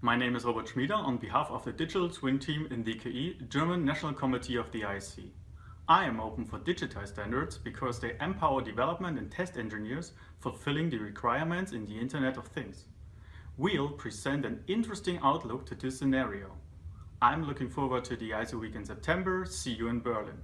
My name is Robert Schmieder on behalf of the Digital Twin team in DKE, German National Committee of the IEC. I am open for digitized standards because they empower development and test engineers fulfilling the requirements in the Internet of Things. We'll present an interesting outlook to this scenario. I'm looking forward to the ISO week in September. See you in Berlin.